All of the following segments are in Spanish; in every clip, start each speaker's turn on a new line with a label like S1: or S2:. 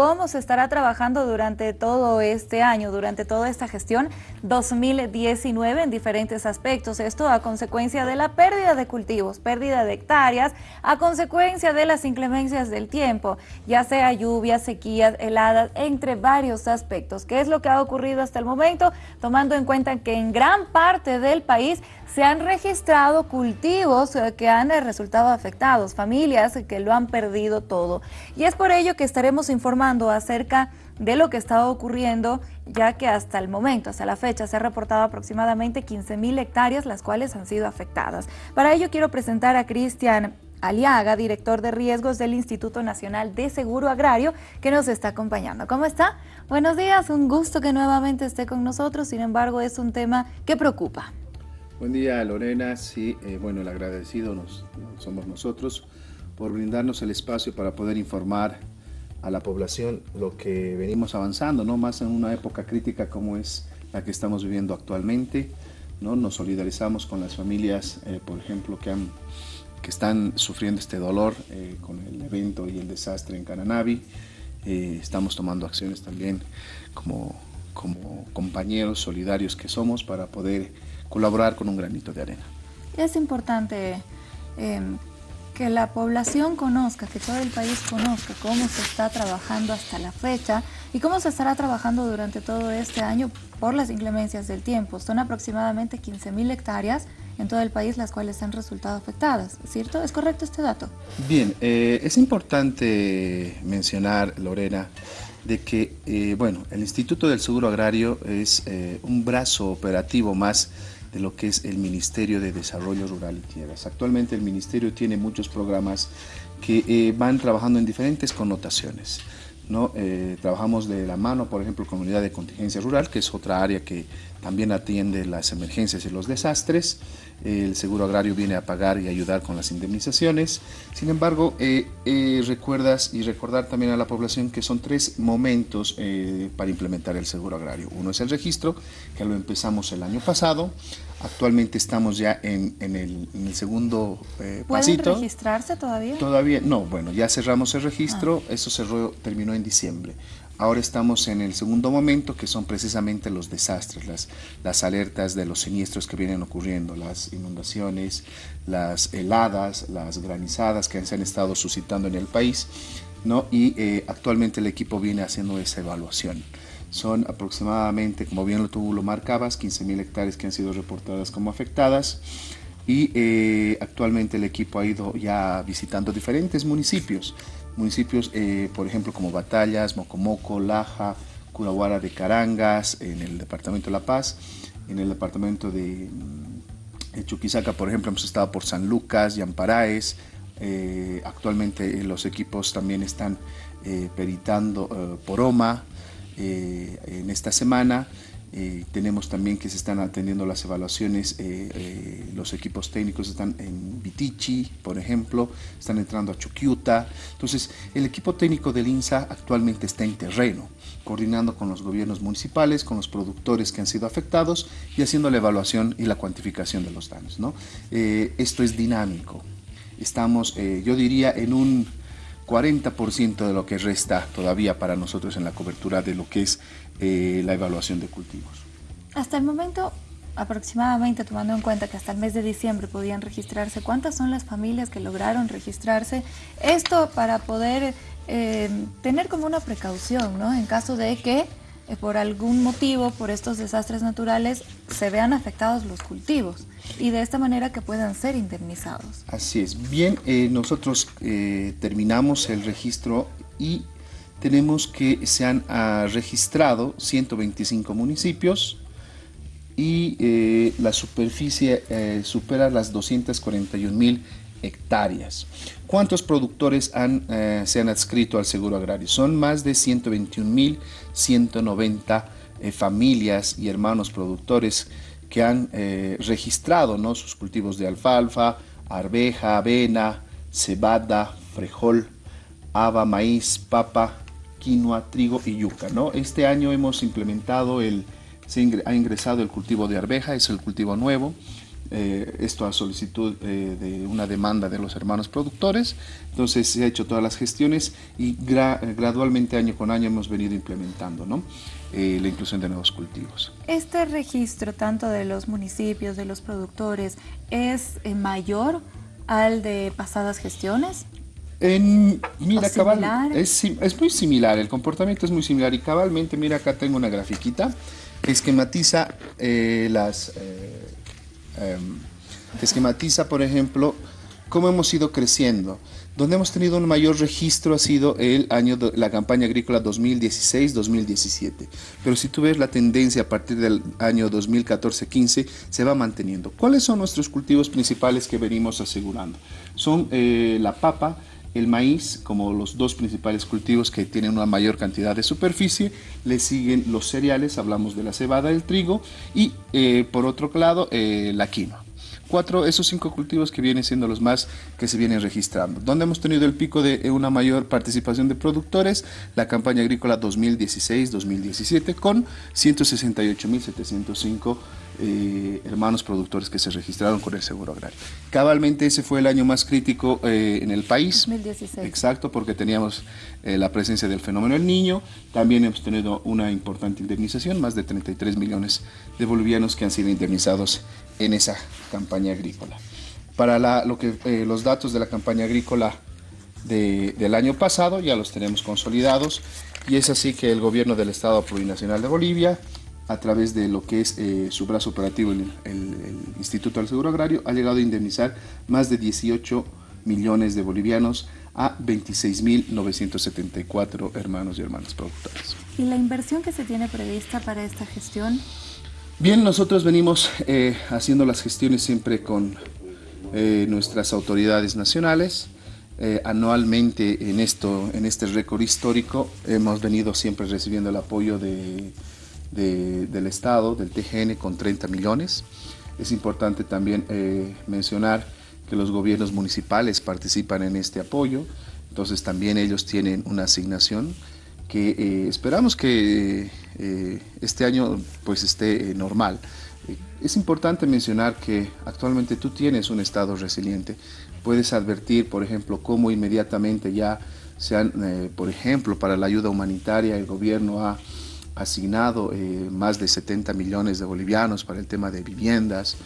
S1: cómo se estará trabajando durante todo este año, durante toda esta gestión 2019 en diferentes aspectos. Esto a consecuencia de la pérdida de cultivos, pérdida de hectáreas, a consecuencia de las inclemencias del tiempo, ya sea lluvias, sequías, heladas, entre varios aspectos. ¿Qué es lo que ha ocurrido hasta el momento? Tomando en cuenta que en gran parte del país se han registrado cultivos eh, que han eh, resultado afectados, familias que lo han perdido todo. Y es por ello que estaremos informando acerca de lo que está ocurriendo, ya que hasta el momento, hasta la fecha, se ha reportado aproximadamente 15 mil hectáreas, las cuales han sido afectadas. Para ello quiero presentar a Cristian Aliaga, director de riesgos del Instituto Nacional de Seguro Agrario, que nos está acompañando. ¿Cómo está? Buenos días, un gusto que nuevamente esté con nosotros, sin embargo es un tema que preocupa.
S2: Buen día Lorena, sí, eh, bueno, el agradecido nos, somos nosotros por brindarnos el espacio para poder informar a la población lo que venimos avanzando, ¿no? más en una época crítica como es la que estamos viviendo actualmente. ¿no? Nos solidarizamos con las familias, eh, por ejemplo, que, han, que están sufriendo este dolor eh, con el evento y el desastre en Cananavi. estamos tomando acciones también como, como compañeros solidarios que somos para poder colaborar con un granito de arena.
S1: Es importante em, que la población conozca, que todo el país conozca cómo se está trabajando hasta la fecha y cómo se estará trabajando durante todo este año por las inclemencias del tiempo. Son aproximadamente 15.000 hectáreas en todo el país las cuales han resultado afectadas, ¿cierto? ¿Es correcto este dato?
S2: Bien, eh, es importante mencionar, Lorena, de que, eh, bueno, el Instituto del Seguro Agrario es eh, un brazo operativo más de lo que es el Ministerio de Desarrollo Rural y Tierras. Actualmente el Ministerio tiene muchos programas que eh, van trabajando en diferentes connotaciones. ¿no? Eh, trabajamos de la mano, por ejemplo, con Unidad de Contingencia Rural, que es otra área que también atiende las emergencias y los desastres. El seguro agrario viene a pagar y ayudar con las indemnizaciones. Sin embargo, eh, eh, recuerdas y recordar también a la población que son tres momentos eh, para implementar el seguro agrario. Uno es el registro, que lo empezamos el año pasado. Actualmente estamos ya en, el, segundo pasito.
S1: ¿Pueden registrarse todavía?
S2: Todavía, no, bueno, ya cerramos el registro, ah. eso cerró, terminó en diciembre. Ahora estamos en el segundo momento, que son precisamente los desastres, las, alertas de los siniestros que vienen ocurriendo, las inundaciones, las heladas, las granizadas que se han estado suscitando en el país, ¿no? y eh, actualmente el equipo viene haciendo esa evaluación. Son aproximadamente, como bien tú lo marcabas, 15.000 hectáreas que han sido reportadas como afectadas y eh, actualmente el equipo ha ido ya visitando diferentes municipios municipios, eh, por ejemplo, como Batallas, Mocomoco, Laja, Curaguara de Carangas, en el departamento de La Paz, en el departamento de, mm, Chuquisaca, por ejemplo, hemos estado por San Lucas, Yamparaes, eh, actualmente los equipos también están eh, peritando por OMA en esta semana eh, tenemos también que se están atendiendo las evaluaciones, eh, eh, los equipos técnicos están en Vitichi, por ejemplo, están entrando a Chuquiuta. Entonces, el equipo técnico del INSA actualmente está en terreno, coordinando con los gobiernos municipales, con los productores que han sido afectados y haciendo la evaluación y la cuantificación de los daños. ¿no? esto es dinámico. Estamos, yo diría, en un 40% de lo que resta todavía para nosotros en la cobertura de lo que es eh, la evaluación de cultivos.
S1: Hasta el momento, aproximadamente tomando en cuenta que hasta el mes de diciembre podían registrarse, ¿cuántas son las familias que lograron registrarse? Esto para poder eh, tener como una precaución, ¿no? En caso de que eh, por algún motivo, por estos desastres naturales, se vean afectados los cultivos y de esta manera que puedan ser indemnizados.
S2: Así es. Bien, eh, nosotros eh, terminamos el registro y tenemos que se han ah, registrado 125 municipios y la superficie supera las 241 mil hectáreas. ¿Cuántos productores han, eh, se han adscrito al seguro agrario? Son más de 121.190 eh, familias y hermanos productores que han eh, registrado ¿no? sus cultivos de alfalfa, arveja, avena, cebada, frijol, haba, maíz, papa, quinoa, trigo y yuca. ¿no? Este año hemos implementado el, se ha ingresado el cultivo de arveja, es el cultivo nuevo, eh, esto a solicitud eh, de una demanda de los hermanos productores. Entonces se ha hecho todas las gestiones y gradualmente año con año hemos venido implementando ¿no? la inclusión de nuevos cultivos.
S1: ¿Este registro tanto de los municipios, de los productores, es mayor al de pasadas gestiones?
S2: En, mira, cabal, es, es, muy similar, el comportamiento es muy similar y cabalmente, mira, acá tengo una grafiquita que esquematiza eh, las... Eh, em, esquematiza, por ejemplo, cómo hemos ido creciendo. Donde hemos tenido un mayor registro ha sido el año de la campaña agrícola 2016-2017. Pero si tú ves la tendencia a partir del año 2014-15 se va manteniendo. ¿Cuáles son nuestros cultivos principales que venimos asegurando? Son eh, la papa, el maíz como los dos principales cultivos que tienen una mayor cantidad de superficie, le siguen los cereales, hablamos de la cebada, el trigo y eh, por otro lado eh, la quinoa. Cuatro, esos cinco cultivos que vienen siendo los más que se vienen registrando. Donde hemos tenido el pico de eh, una mayor participación de productores, la campaña agrícola 2016-2017 con 168.705 eh, hermanos productores que se registraron con el seguro agrario. Cabalmente ese fue el año más crítico eh, en el país.
S1: 2016.
S2: Exacto, porque teníamos eh, la presencia del fenómeno del niño. También hemos tenido una importante indemnización, más de 33 millones de bolivianos que han sido indemnizados en esa campaña agrícola. Para lo que, los datos de la campaña agrícola del año pasado ya los tenemos consolidados y es así que el gobierno del Estado Plurinacional de Bolivia a través de lo que es eh, su brazo operativo, el, Instituto del Seguro Agrario, ha llegado a indemnizar más de 18 millones de bolivianos a 26.974 hermanos y hermanas productores.
S1: ¿Y la inversión que se tiene prevista para esta gestión?
S2: Bien, nosotros venimos eh, haciendo las gestiones siempre con eh, nuestras autoridades nacionales. anualmente en, esto, en este récord histórico hemos venido siempre recibiendo el apoyo de del Estado, del TGN, con 30 millones. Es importante también eh, mencionar que los gobiernos municipales participan en este apoyo, entonces también ellos tienen una asignación que eh, esperamos que eh, este año pues esté normal. Es importante mencionar que actualmente tú tienes un estado resiliente. Puedes advertir, por ejemplo, cómo inmediatamente ya se han, por ejemplo, para la ayuda humanitaria el gobierno ha asignado eh, más de 70 millones de bolivianos para el tema de viviendas,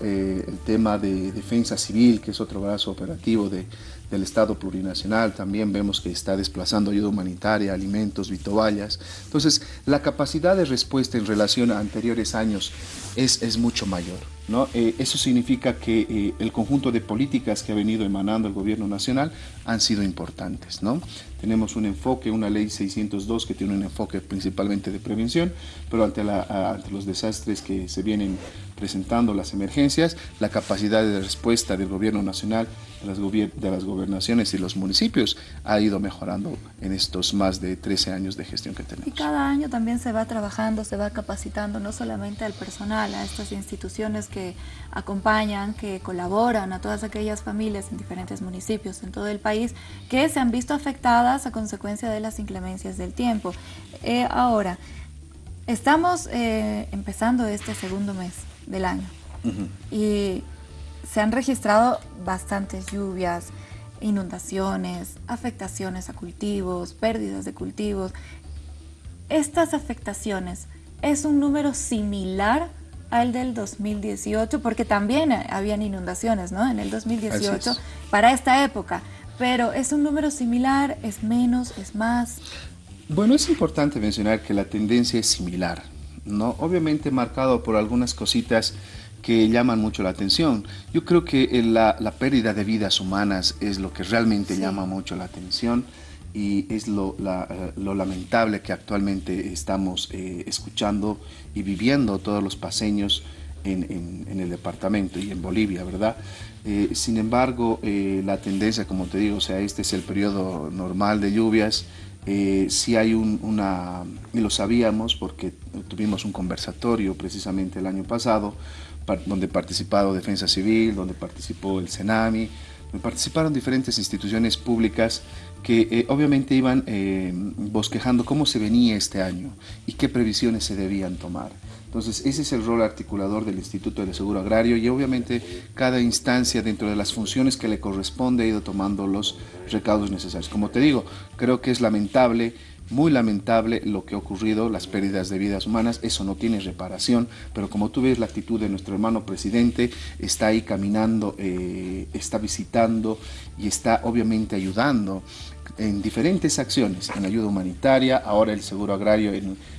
S2: eh, el tema de defensa civil, que es otro brazo operativo de, del Estado plurinacional, también vemos que está desplazando ayuda humanitaria, alimentos, vitovallas. Entonces, la capacidad de respuesta en relación a anteriores años es, es mucho mayor. ¿no? Eh, eso significa que el conjunto de políticas que ha venido emanando el gobierno nacional han sido importantes. ¿no? Tenemos un enfoque, una ley 602 que tiene un enfoque principalmente de prevención, pero ante, ante los desastres que se vienen presentando, las emergencias, la capacidad de respuesta del gobierno nacional, de las, de las gobernaciones y los municipios ha ido mejorando en estos más de 13 años de gestión que tenemos.
S1: Y cada año también se va trabajando, se va capacitando no solamente al personal, a estas instituciones que acompañan, que colaboran, a todas aquellas familias en diferentes municipios en todo el país que se han visto afectadas a consecuencia de las inclemencias del tiempo. Eh, ahora, estamos eh, empezando este segundo mes del año y se han registrado bastantes lluvias, inundaciones, afectaciones a cultivos, pérdidas de cultivos. Estas afectaciones es un número similar al del 2018, porque también habían inundaciones ¿no? en el 2018 para esta época. Pero ¿es un número similar? ¿Es menos? ¿Es más?
S2: Bueno, es importante mencionar que la tendencia es similar, ¿no? Obviamente marcado por algunas cositas que llaman mucho la atención. Yo creo que la, pérdida de vidas humanas es lo que realmente llama mucho la atención y es lo, lamentable que actualmente estamos eh, escuchando y viviendo todos los paseños en, el departamento y en Bolivia, ¿verdad? Eh, sin embargo, eh, la tendencia, como te digo, o sea, este es el periodo normal de lluvias, eh, si hay una, y lo sabíamos porque tuvimos un conversatorio precisamente el año pasado, donde participado Defensa Civil, donde participó el CENAMI, participaron diferentes instituciones públicas que eh, obviamente iban eh, bosquejando cómo se venía este año y qué previsiones se debían tomar. Entonces, ese es el rol articulador del Instituto del Seguro Agrario y obviamente cada instancia dentro de las funciones que le corresponde ha ido tomando los recaudos necesarios. Como te digo, creo que es lamentable muy lamentable lo que ha ocurrido, las pérdidas de vidas humanas, eso no tiene reparación, pero como tú ves la actitud de nuestro hermano presidente, está ahí caminando, eh, está visitando y está obviamente ayudando en diferentes acciones, en ayuda humanitaria, ahora el seguro agrario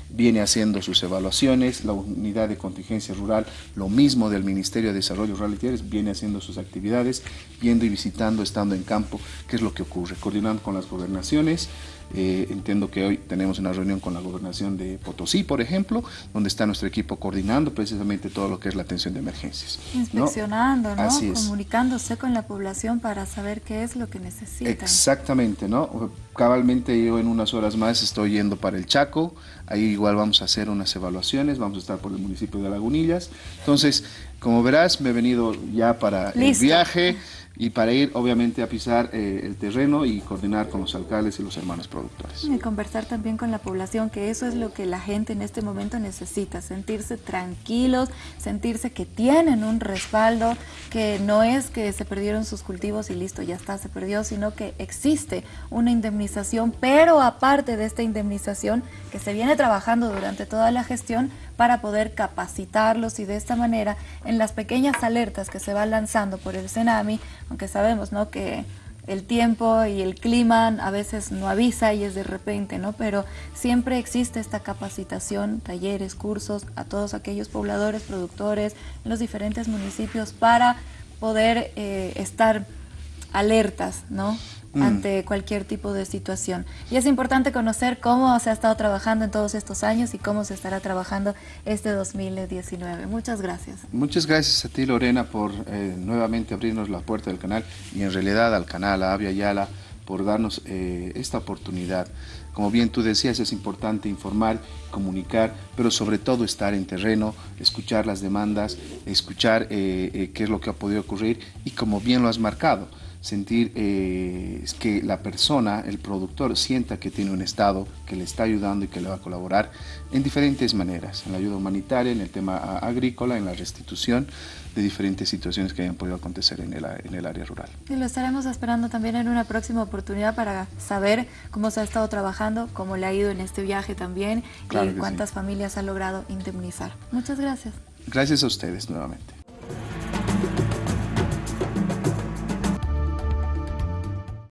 S2: viene haciendo sus evaluaciones, la unidad de contingencia rural, lo mismo del Ministerio de Desarrollo Rural y Tierras, viene haciendo sus actividades, viendo y visitando, estando en campo, qué es lo que ocurre, coordinando con las gobernaciones, eh, entiendo que hoy tenemos una reunión con la gobernación de Potosí, por ejemplo, donde está nuestro equipo coordinando precisamente todo lo que es la atención de emergencias.
S1: Inspeccionando, ¿no? Comunicándose con la población para saber qué es lo que necesitan.
S2: Exactamente, ¿no? Cabalmente yo en unas horas más estoy yendo para el Chaco, ahí igual vamos a hacer unas evaluaciones, vamos a estar por el municipio de Lagunillas. Entonces, como verás, me he venido ya para el viaje y para ir obviamente a pisar eh, el terreno y coordinar con los alcaldes y los hermanos productores.
S1: Y conversar también con la población, que eso es lo que la gente en este momento necesita, sentirse tranquilos, sentirse que tienen un respaldo, que no es que se perdieron sus cultivos y listo, ya está, se perdió, sino que existe una indemnización, pero aparte de esta indemnización que se viene trabajando durante toda la gestión, para poder capacitarlos y de esta manera en las pequeñas alertas que se van lanzando por el Senami, aunque sabemos ¿no? que el tiempo y el clima a veces no avisa y es de repente, ¿no? Pero siempre existe esta capacitación, talleres, cursos a todos aquellos pobladores, productores en los diferentes municipios para poder eh, estar alertas, ¿no? Mm. ante cualquier tipo de situación. Y es importante conocer cómo se ha estado trabajando en todos estos años y cómo se estará trabajando este 2019. Muchas gracias.
S2: Muchas gracias a ti, Lorena, por eh, nuevamente abrirnos la puerta del canal y en realidad al canal, a Avia Yala, por darnos eh, esta oportunidad. Como bien tú decías, es importante informar, comunicar, pero sobre todo estar en terreno, escuchar las demandas, escuchar eh, qué es lo que ha podido ocurrir y como bien lo has marcado, sentir eh, que la persona, el productor, sienta que tiene un Estado que le está ayudando y que le va a colaborar en diferentes maneras, en la ayuda humanitaria, en el tema agrícola, en la restitución de diferentes situaciones que hayan podido acontecer en el, en el área rural.
S1: Y lo estaremos esperando también en una próxima oportunidad para saber cómo se ha estado trabajando, cómo le ha ido en este viaje también y cuántas familias ha logrado indemnizar. Muchas gracias.
S2: Gracias a ustedes nuevamente.